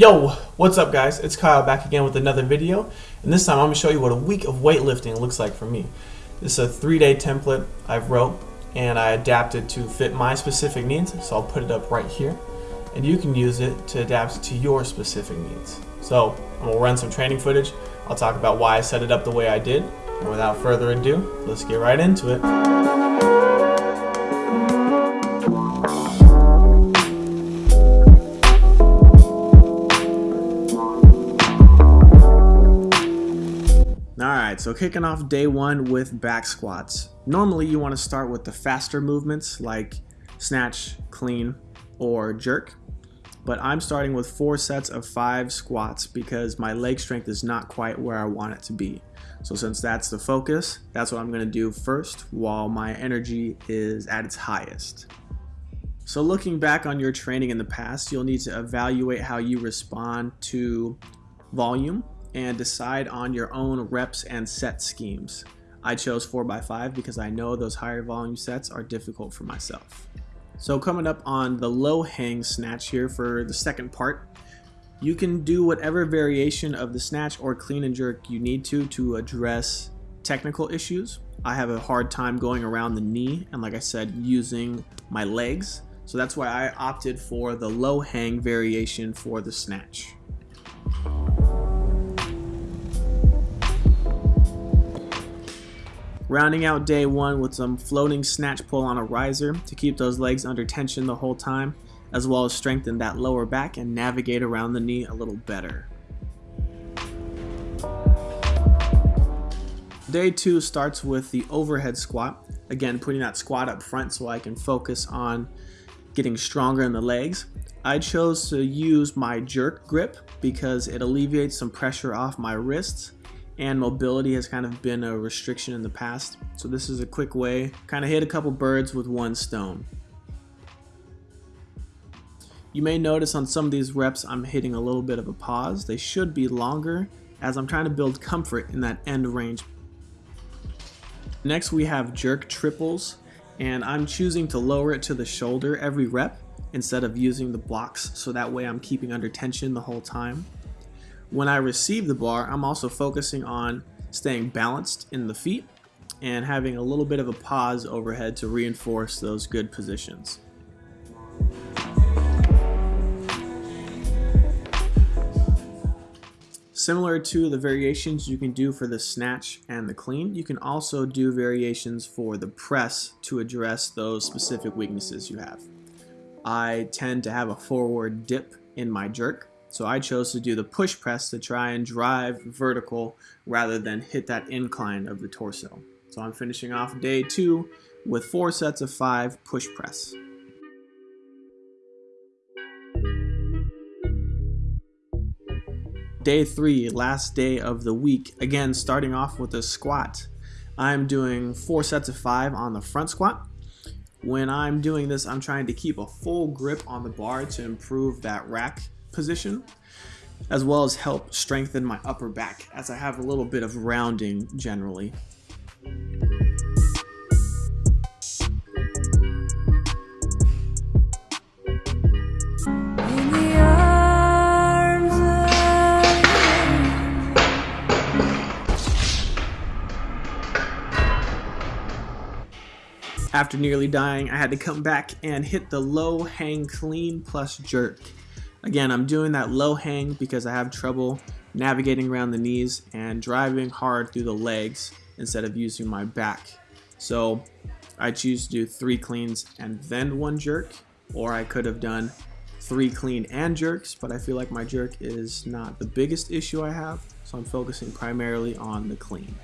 Yo, what's up guys? It's Kyle back again with another video and this time I'm going to show you what a week of weightlifting looks like for me. This is a three-day template I've wrote and I adapted to fit my specific needs so I'll put it up right here and you can use it to adapt to your specific needs. So I'm to run some training footage, I'll talk about why I set it up the way I did and without further ado, let's get right into it. So kicking off day one with back squats. Normally you want to start with the faster movements like snatch, clean, or jerk. But I'm starting with four sets of five squats because my leg strength is not quite where I want it to be. So since that's the focus, that's what I'm going to do first while my energy is at its highest. So looking back on your training in the past, you'll need to evaluate how you respond to volume and decide on your own reps and set schemes. I chose 4x5 because I know those higher volume sets are difficult for myself. So coming up on the low hang snatch here for the second part, you can do whatever variation of the snatch or clean and jerk you need to to address technical issues. I have a hard time going around the knee and like I said using my legs so that's why I opted for the low hang variation for the snatch. Rounding out day one with some floating snatch pull on a riser to keep those legs under tension the whole time, as well as strengthen that lower back and navigate around the knee a little better. Day two starts with the overhead squat. Again, putting that squat up front so I can focus on getting stronger in the legs. I chose to use my jerk grip because it alleviates some pressure off my wrists and mobility has kind of been a restriction in the past. So this is a quick way, kind of hit a couple birds with one stone. You may notice on some of these reps I'm hitting a little bit of a pause. They should be longer as I'm trying to build comfort in that end range. Next we have jerk triples and I'm choosing to lower it to the shoulder every rep instead of using the blocks so that way I'm keeping under tension the whole time. When I receive the bar, I'm also focusing on staying balanced in the feet and having a little bit of a pause overhead to reinforce those good positions. Similar to the variations you can do for the snatch and the clean, you can also do variations for the press to address those specific weaknesses you have. I tend to have a forward dip in my jerk, so I chose to do the push press to try and drive vertical rather than hit that incline of the torso. So I'm finishing off day two with four sets of five push press. Day three, last day of the week. Again, starting off with a squat. I'm doing four sets of five on the front squat. When I'm doing this, I'm trying to keep a full grip on the bar to improve that rack position as well as help strengthen my upper back as I have a little bit of rounding generally. After nearly dying, I had to come back and hit the low hang clean plus jerk. Again, I'm doing that low hang because I have trouble navigating around the knees and driving hard through the legs instead of using my back. So I choose to do three cleans and then one jerk, or I could have done three clean and jerks, but I feel like my jerk is not the biggest issue I have, so I'm focusing primarily on the clean.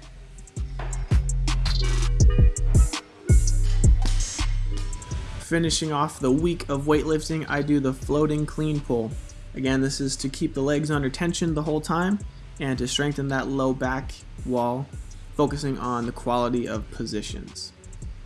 Finishing off the week of weightlifting, I do the floating clean pull. Again, this is to keep the legs under tension the whole time and to strengthen that low back wall, focusing on the quality of positions.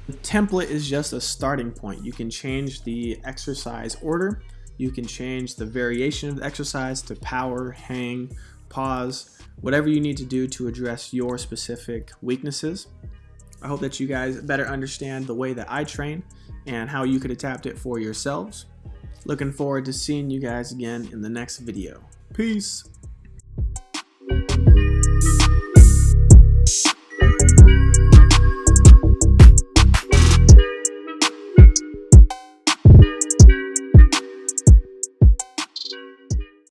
The template is just a starting point. You can change the exercise order, you can change the variation of the exercise to power, hang, pause, whatever you need to do to address your specific weaknesses. I hope that you guys better understand the way that I train and how you could adapt it for yourselves. Looking forward to seeing you guys again in the next video. Peace.